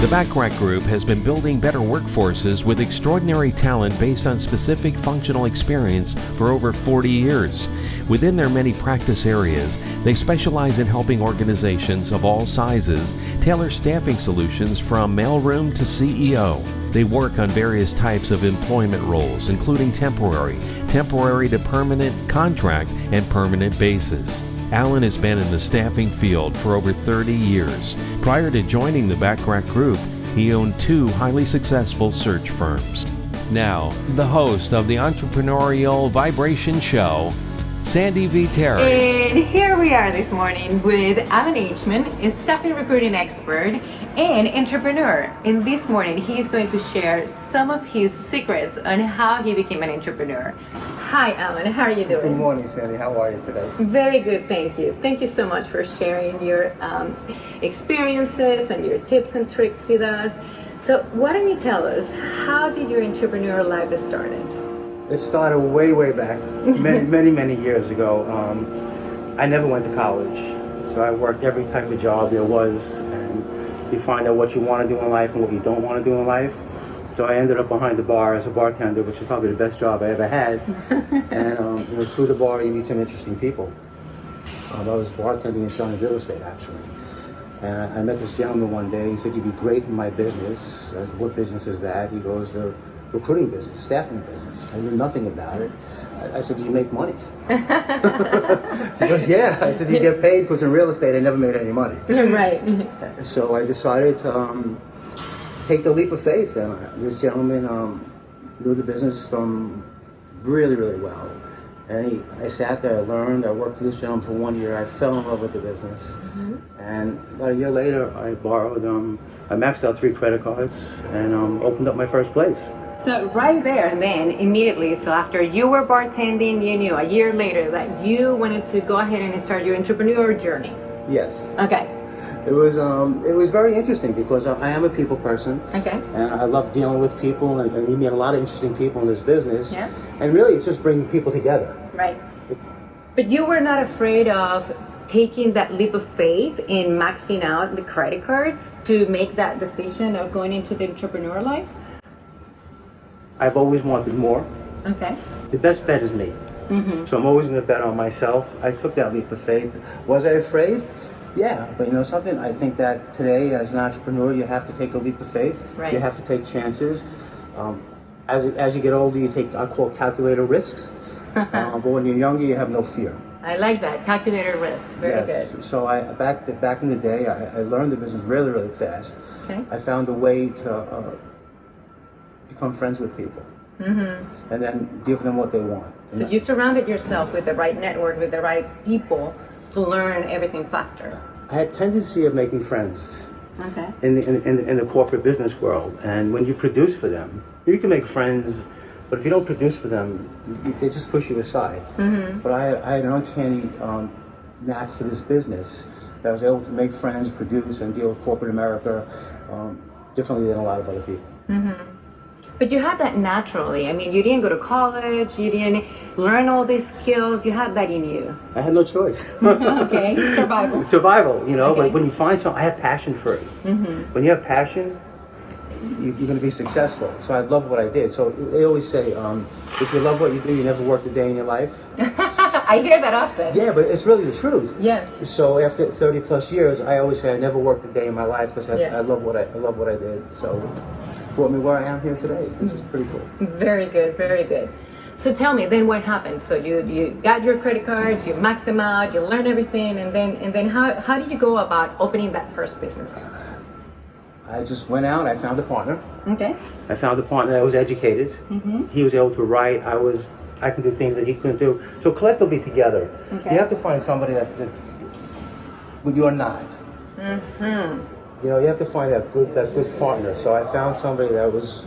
The Bachrach Group has been building better workforces with extraordinary talent based on specific functional experience for over 40 years. Within their many practice areas, they specialize in helping organizations of all sizes tailor staffing solutions from mailroom to CEO. They work on various types of employment roles, including temporary, temporary to permanent, contract, and permanent basis. Alan has been in the staffing field for over 30 years. Prior to joining the Bachrach Group, he owned two highly successful search firms. Now, the host of the entrepreneurial vibration show, Sandy V. Terry. And here we are this morning with Alan Hman, a staffing recruiting expert and entrepreneur. And this morning, he is going to share some of his secrets on how he became an entrepreneur. Hi, Alan. How are you doing? Good morning, Sandy. How are you today? Very good, thank you. Thank you so much for sharing your um, experiences and your tips and tricks with us. So, why don't you tell us how did your entrepreneur life started? It started way, way back, many, many, many years ago. Um, I never went to college, so I worked every type of job there was, you find out what you want to do in life and what you don't want to do in life. So I ended up behind the bar as a bartender, which is probably the best job I ever had. and um, you know, through the bar, you meet some interesting people. Um, I was bartending and selling real estate, actually. And I met this gentleman one day. He said, "You'd be great in my business." Said, "What business is that?" He goes, "The recruiting business, staffing business." I knew nothing about it. I, said, "Do you make money?" he goes, "Yeah." I said, "Do you get paid?" Because in real estate, I never made any money. right. So I decided to um, take the leap of faith. And this gentleman um, knew the business from really, really well. And he, I sat there, I learned, I worked for this gentleman for one year, I fell in love with the business. Mm-hmm. And about a year later, I borrowed, um, I maxed out three credit cards and um, opened up my first place. So right there and then, immediately, so after you were bartending, you knew a year later that you wanted to go ahead and start your entrepreneur journey. Yes. Okay. It was um, it was very interesting because I am a people person. Okay. And I love dealing with people, and, and you meet a lot of interesting people in this business. Yeah. And really, it's just bringing people together. Right. But you were not afraid of taking that leap of faith in maxing out the credit cards to make that decision of going into the entrepreneur life? I've always wanted more. Okay. The best bet is me. Mm-hmm. So I'm always going to bet on myself. I took that leap of faith. Was I afraid? Yeah, but you know something? I think that today, as an entrepreneur, you have to take a leap of faith. Right. You have to take chances. Um, as, as you get older, you take, I call calculator risks. uh, but when you're younger, you have no fear. I like that calculator risk. Very yes. good. So I back the, back in the day, I, I learned the business really really fast. Okay. I found a way to uh, become friends with people, Mm-hmm. and then give them what they want. So you surrounded yourself with the right network, with the right people to learn everything faster. I had tendency of making friends Okay. in the, in, in, in the corporate business world, and when you produce for them, you can make friends. But if you don't produce for them, you, they just push you aside. Mm-hmm. But I, I had an uncanny um, knack for this business that I was able to make friends, produce, and deal with corporate America um, differently than a lot of other people. But you had that naturally. I mean, you didn't go to college, you didn't learn all these skills, you had that in you. I had no choice. Okay, survival. Survival, you know, Okay. but when you find something, I have passion for it. Mm-hmm. When you have passion, you, you're going to be successful. So I love what I did. So they always say, um, if you love what you do, you never work a day in your life. I hear that often. Yeah, but it's really the truth. Yes. So after 30 plus years, I always say I never worked a day in my life because I, Yeah. I love what I, I love what I did. So brought me where I am here today. This is pretty cool. Very good, very good. So tell me, then what happened? So you you got your credit cards, you maxed them out, you learned everything, and then and then how how did you go about opening that first business? I just went out. I found a partner. Okay. I found a partner that was educated. Mm-hmm. He was able to write. I was. I can do things that he couldn't do. So collectively together, Okay. you have to find somebody that, that but you're not. Mm-hmm. You know, you have to find that good that good partner. So I found somebody that was.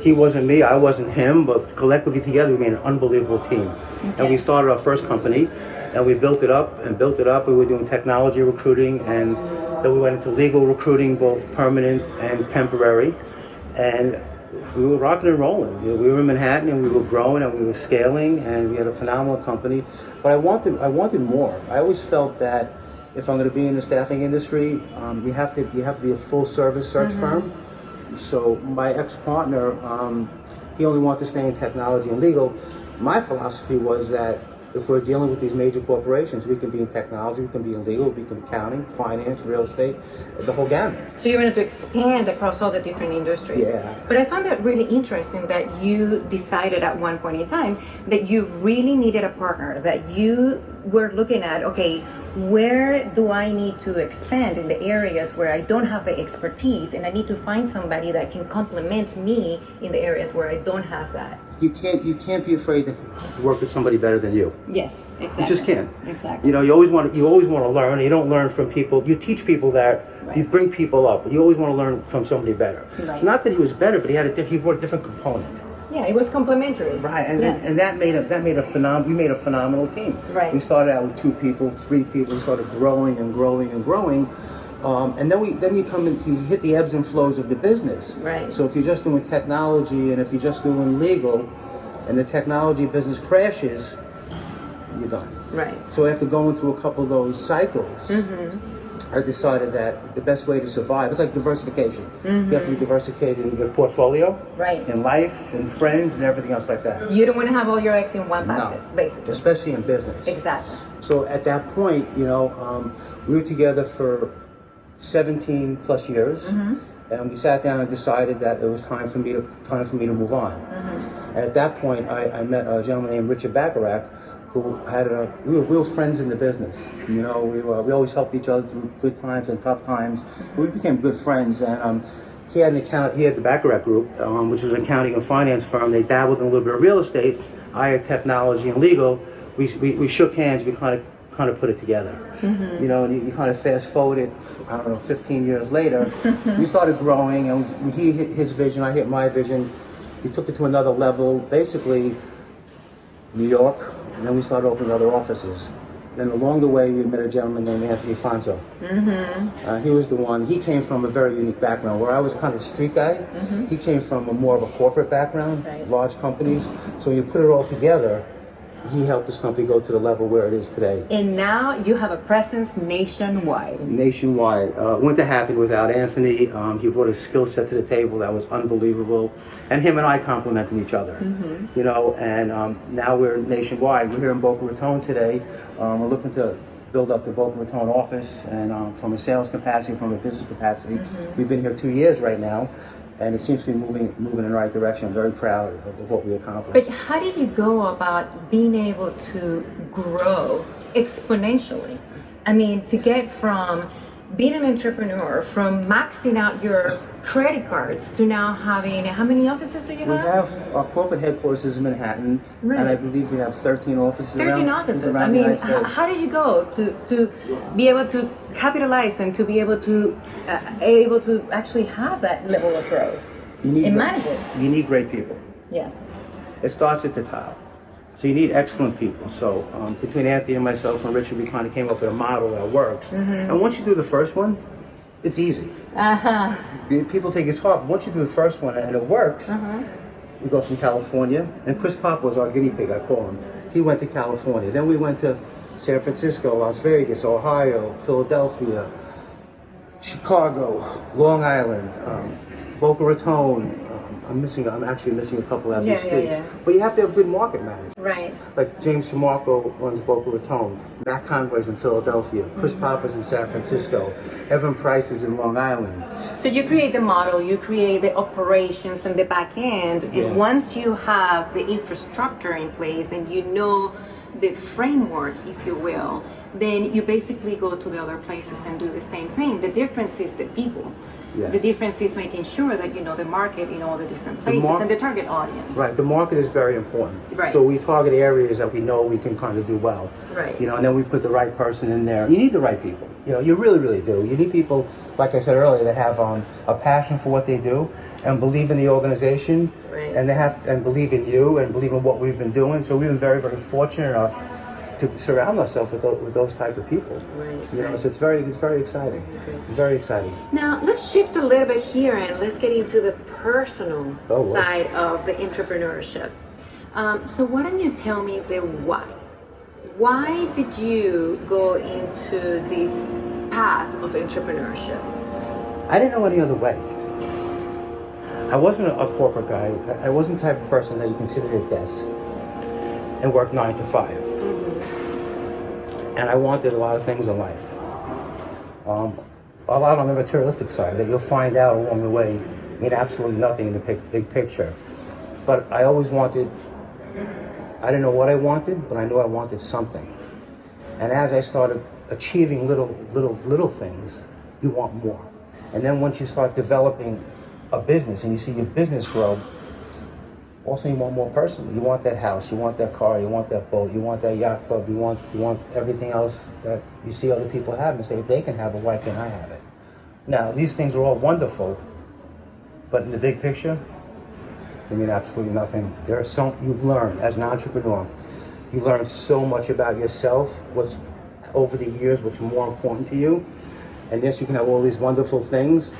He wasn't me, I wasn't him, but collectively together we made an unbelievable team. And we started our first company, and we built it up and built it up. We were doing technology recruiting, and then we went into legal recruiting, both permanent and temporary. And we were rocking and rolling. You know, we were in Manhattan, and we were growing, and we were scaling, and we had a phenomenal company. But I wanted, I wanted more. I always felt that if I'm going to be in the staffing industry, um, you have to you have to be a full service search firm. So my ex partner, um, he only wanted to stay in technology and legal. My philosophy was that if we're dealing with these major corporations, we can be in technology, we can be in legal, we can be in accounting, finance, real estate, the whole gamut. So you wanted to expand across all the different industries. Yeah. But I found that really interesting that you decided at one point in time that you really needed a partner, that you were looking at, okay, where do I need to expand in the areas where I don't have the expertise and I need to find somebody that can complement me in the areas where I don't have that. You can't you can't be afraid to work with somebody better than you. Yes, exactly. You just can't. Exactly. You know, you always want to, you always want to learn. You don't learn from people. You teach people that. Right. You bring people up, but you always want to learn from somebody better. Right. Not that he was better, but he had a he brought a different component. Yeah, it was complementary. Right, and, Yes. and that made a that made a phenom. We made a phenomenal team. Right. We started out with two people, three people. We started growing and growing and growing, um, and then we then you come into you hit the ebbs and flows of the business. Right. So if you're just doing technology and if you're just doing legal, and the technology business crashes, you're done. Right. So after going through a couple of those cycles, I decided that the best way to survive is like diversification. You have to be mm-hmm. diversified in your portfolio, Right. in life, in friends, and everything else like that. You don't want to have all your eggs in one No. basket, basically. Especially in business. Exactly. So at that point, you know, um, we were together for 17 plus years, mm-hmm. and we sat down and decided that it was time for me to time for me to move on. And at that point, I, I met a gentleman named Richard Bachrach, who had a we were, real friends in the business. You know, we were, we always helped each other through good times and tough times. We became good friends, and um, he had an account. He had the Bachrach Group, um, which was an accounting and finance firm. They dabbled in a little bit of real estate. I had technology and legal. We, we, we shook hands. We kind of kind of put it together. You know, and you, you kind of fast forward it. I don't know, 15 years later, we started growing, and he hit his vision. I hit my vision. We took it to another level. Basically, New York, and then we started opening other offices. Then along the way, we met a gentleman named Anthony Fonso. Mm-hmm. Uh, he was the one. He came from a very unique background. Where I was kind of a street guy, he came from a more of a corporate background, Right. large companies. So when you put it all together, he helped this company go to the level where it is today. And now you have a presence nationwide. Nationwide. Uh, went to happen without Anthony. Um, he brought a skill set to the table that was unbelievable, and him and I complemented each other. You know, and um, now we're nationwide. We're here in Boca Raton today. Um, we're looking to build up the Boca Raton office, and um, from a sales capacity, from a business capacity, we've been here two years right now, and it seems to be moving moving in the right direction. I'm very proud of, of what we accomplished. But how did you go about being able to grow exponentially? I mean, to get from being an entrepreneur, from maxing out your credit cards to now having how many offices do you have? We have? our corporate headquarters is in Manhattan, Right. and I believe we have 13 offices. 13 around, offices. around I the mean, how did you go to, to be able to capitalize and to be able to uh, able to actually have that level of growth You need and great- manage it? You need great people. Yes. It starts at the top. So you need excellent people. So um, between Anthony and myself and Richard, we kind of came up with a model that works. Mm-hmm. And once you do the first one, it's easy. Uh huh. People think it's hard, but once you do the first one and it works, Uh-huh. we go from California. And Chris Pop was our guinea pig, I call him. He went to California. Then we went to San Francisco, Las Vegas, Ohio, Philadelphia, Chicago, Long Island, um, Boca Raton. I'm missing. I'm actually missing a couple as Yeah, we speak. yeah. But you have to have good market managers. Right. Like James Samarco runs Boca Raton. Matt Conway's in Philadelphia. Chris Mm-hmm. Papa's in San Francisco. Evan Price is in Long Island. So you create the model, you create the operations and the back end, and Yes. once you have the infrastructure in place and you know the framework, if you will, then you basically go to the other places and do the same thing. The difference is the people. Yes. The difference is making sure that you know the market in all the different places mar- and the target audience. Right, the market is very important. Right. So we target areas that we know we can kind of do well. Right. You know, and then we put the right person in there. You need the right people. You know, you really, really do. You need people, like I said earlier, that have um, a passion for what they do and believe in the organization. Right. And they have and believe in you and believe in what we've been doing. So we've been very, very fortunate enough to surround myself with those, with those type of people. Right, You know, so it's very, it's very exciting. It's very exciting. Now let's shift a little bit here and let's get into the personal Oh, wow. side of the entrepreneurship. Um, so why don't you tell me the why? why did you go into this path of entrepreneurship? I didn't know any other way. I wasn't a corporate guy. I wasn't the type of person that you can sit at a desk and work nine to 5 And I wanted a lot of things in life. Um, a lot on the materialistic side that you'll find out along the way mean absolutely nothing in the big picture. But I always wanted, I didn't know what I wanted, but I knew I wanted something. And as I started achieving little, little, little things, you want more. And then once you start developing a business and you see your business grow, also you want more personally. You want that house, you want that car, you want that boat, you want that yacht club, you want you want everything else that you see other people have and say, if they can have it, why can't I have it? Now, these things are all wonderful, but in the big picture, they mean absolutely nothing. There are so you learn as an entrepreneur, you learn so much about yourself, what's over the years, what's more important to you. And yes, you can have all these wonderful things,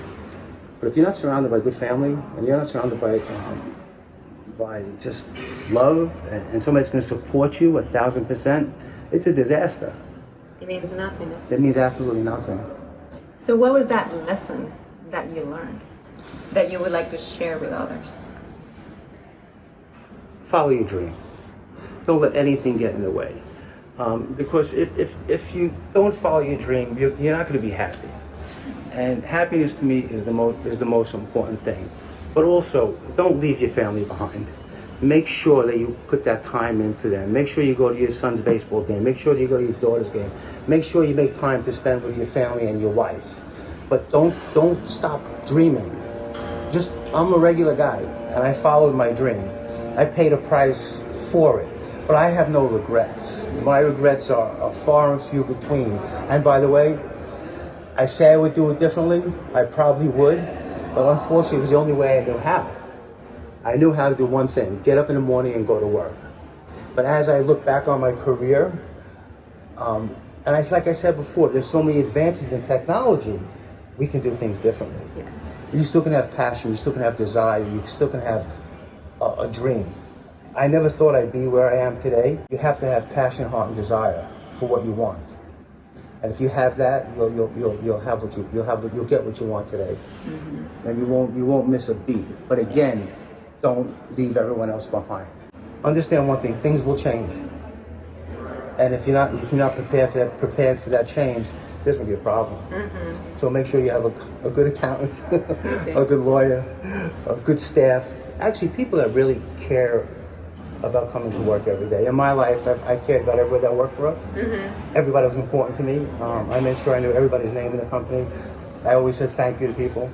but if you're not surrounded by good family, and you're not surrounded by um, by just love, and, and somebody's going to support you a thousand percent, it's a disaster. It means nothing. It means absolutely nothing. So, what was that lesson that you learned that you would like to share with others? Follow your dream. Don't let anything get in the way. Um, because if, if, if you don't follow your dream, you're, you're not going to be happy. And happiness to me is the most is the most important thing. But also, don't leave your family behind. Make sure that you put that time in for them. Make sure you go to your son's baseball game. Make sure you go to your daughter's game. Make sure you make time to spend with your family and your wife. But don't don't stop dreaming. Just I'm a regular guy and I followed my dream. I paid a price for it. But I have no regrets. My regrets are, are far and few between. And by the way, I say I would do it differently. I probably would. But unfortunately, it was the only way I knew how. I knew how to do one thing, get up in the morning and go to work. But as I look back on my career, um, and I, like I said before, there's so many advances in technology, we can do things differently. Yes. You still can have passion, you still can have desire, you still can have a, a dream. I never thought I'd be where I am today. You have to have passion, heart, and desire for what you want. And if you have that, you'll you'll you'll, you'll have what you you'll have you'll get what you want today, mm-hmm. and you won't you won't miss a beat. But again, don't leave everyone else behind. Understand one thing: things will change, and if you're not if you're not prepared for that prepared for that change, there's gonna be a problem. Mm-hmm. So make sure you have a, a good accountant, a good lawyer, a good staff. Actually, people that really care about coming to work every day. In my life, I, I cared about everybody that worked for us. Mm-hmm. Everybody was important to me. Um, I made sure I knew everybody's name in the company. I always said thank you to people.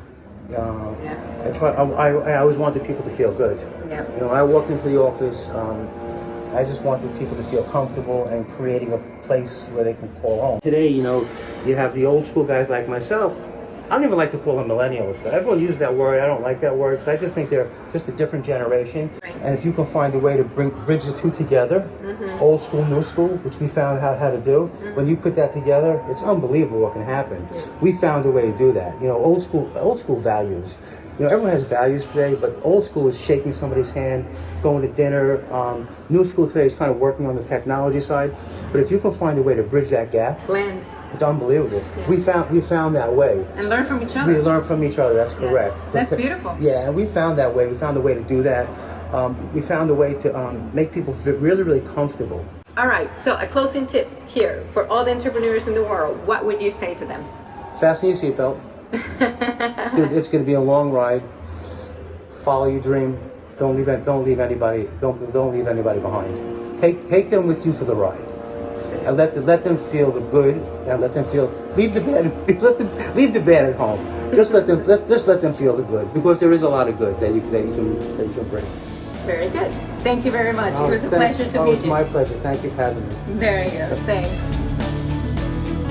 Uh, yeah. I, try, I, I, I, always wanted people to feel good. Yeah. You know, I walked into the office, um, I just wanted people to feel comfortable and creating a place where they can call home. Today, you know, you have the old school guys like myself I don't even like to call them millennials. Everyone uses that word. I don't like that word because I just think they're just a different generation. Right. And if you can find a way to bring bridge the two together, mm-hmm. old school, new school, which we found out how to do, mm-hmm. when you put that together, it's unbelievable what can happen. We found a way to do that. You know, old school, old school values. You know, everyone has values today, but old school is shaking somebody's hand, going to dinner. Um, new school today is kind of working on the technology side. But if you can find a way to bridge that gap, blend it's unbelievable. Yeah. We found we found that way. And learn from each other. We learn from each other. That's correct. Yeah. That's beautiful. Yeah, and we found that way. We found a way to do that. Um, we found a way to um, make people really, really comfortable. All right. So a closing tip here for all the entrepreneurs in the world. What would you say to them? Fasten your seatbelt. it's going to be a long ride. Follow your dream. Don't leave. Don't leave anybody. Don't don't leave anybody behind. Take take them with you for the ride and let them, let them feel the good and let them feel leave the bad let them leave the bad at home. Just let them let just let them feel the good because there is a lot of good that you that you can that you can bring. Very good. Thank you very much. Oh, it was a oh, thank, pleasure to oh, meet you. It's my pleasure. Thank you for having me. There you go. Thanks.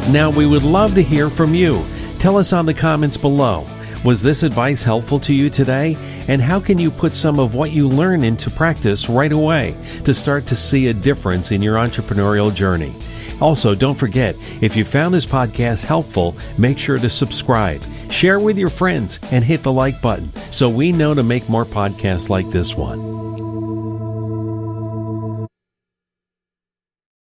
Now we would love to hear from you. Tell us on the comments below. Was this advice helpful to you today? And how can you put some of what you learn into practice right away to start to see a difference in your entrepreneurial journey? Also, don't forget, if you found this podcast helpful, make sure to subscribe, share with your friends, and hit the like button so we know to make more podcasts like this one.